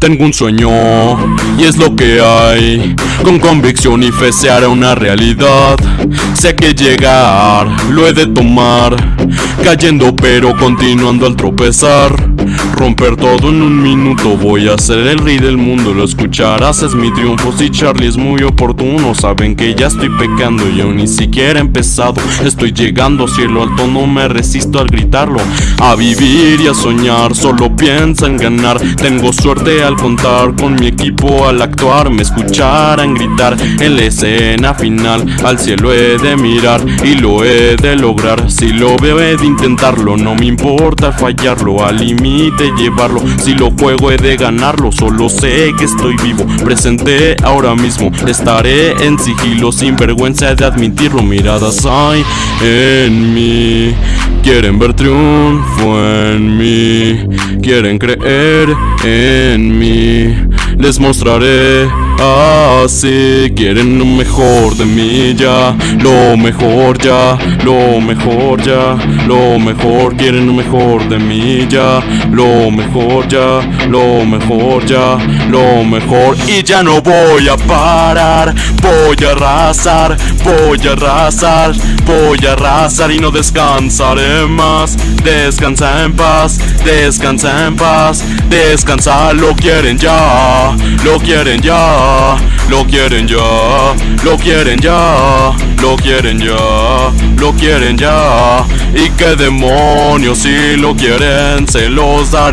Tengo un sueño y es lo que hay. Con convicción y fe se hará una realidad. Sé que llegar lo he de tomar. Cayendo pero continuando al tropezar. Romper todo en un minuto, voy a ser el rey del mundo, lo escucharás, es mi triunfo. Si Charlie es muy oportuno, saben que ya estoy pecando, yo ni siquiera he empezado. Estoy llegando, cielo alto, no me resisto al gritarlo. A vivir y a soñar, solo piensa en ganar. Tengo suerte al contar con mi equipo, al actuar, me escucharán gritar en la escena final. Al cielo he de mirar y lo he de lograr. Si lo veo, he de intentarlo, no me importa fallarlo, al límite llevarlo. Si lo juego he de ganarlo. Solo sé que estoy vivo. Presente ahora mismo. Estaré en sigilo Sin vergüenza de admitirlo. Miradas hay en mí. Quieren ver triunfo en mí. Quieren creer en mí. Les mostraré así. Quieren lo mejor de mí ya. Lo mejor ya. Lo mejor ya. Lo mejor. Quieren lo mejor de mí ya. Lo mejor ya Lo mejor ya Lo mejor. Y ya no voy a parar Voy a arrasar Voy a arrasar Voy a arrasar y no descansaré más. Descansa en paz Descansa en paz Descansa Lo quieren ya Lo quieren ya lo quieren ya, lo quieren ya, lo quieren ya, lo quieren ya. Y qué demonios si lo quieren, se los daré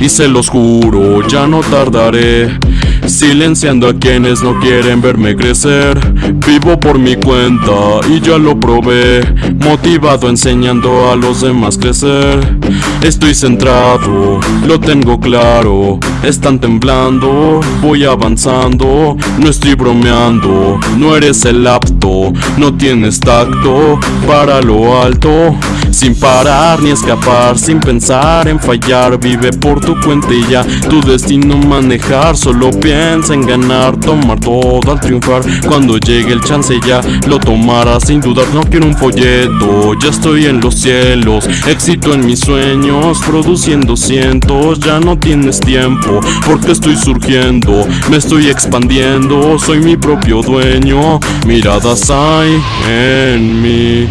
Y se los juro, ya no tardaré Silenciando a quienes no quieren verme crecer. Vivo por mi cuenta y ya lo probé Motivado enseñando a los demás crecer. Estoy centrado, lo tengo claro Están temblando, voy avanzando No estoy bromeando, no eres el apto No tienes tacto para lo alto Sin parar ni escapar, sin pensar en fallar Vive por tu cuenta y ya. Tu destino manejar, solo piensa en ganar Tomar todo al triunfar. Cuando llegue el chance ya lo tomarás sin dudar No quiero un folleto, ya estoy en los cielos Éxito en mis sueños, produciendo cientos Ya no tienes tiempo, porque estoy surgiendo Me estoy expandiendo, soy mi propio dueño. Miradas hay en mí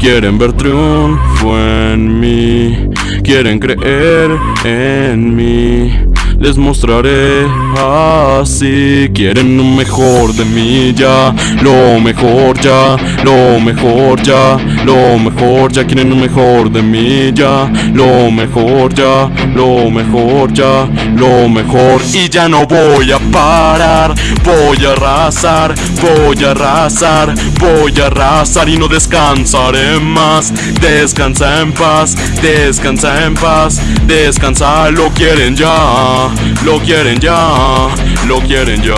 Quieren ver triunfo en mí. Quieren creer en mí. Les mostraré así. Quieren lo mejor de mí ya. Lo mejor ya. Lo mejor ya Lo mejor ya Quieren lo mejor de mí ya. Lo mejor ya. Lo mejor ya. Lo mejor. Y ya no voy a parar. Voy a arrasar Voy a arrasar Voy a arrasar y no descansaré más. Descansa en paz Descansa en paz. Descansa lo quieren ya lo quieren ya, lo quieren ya,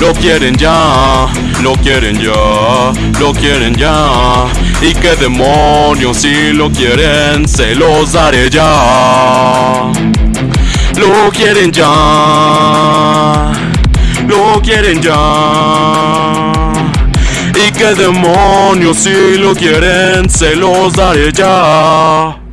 lo quieren ya, lo quieren ya, lo quieren ya. Y qué demonios si lo quieren, se los daré ya. Lo quieren ya, lo quieren ya. Y qué demonios si lo quieren, se los daré ya.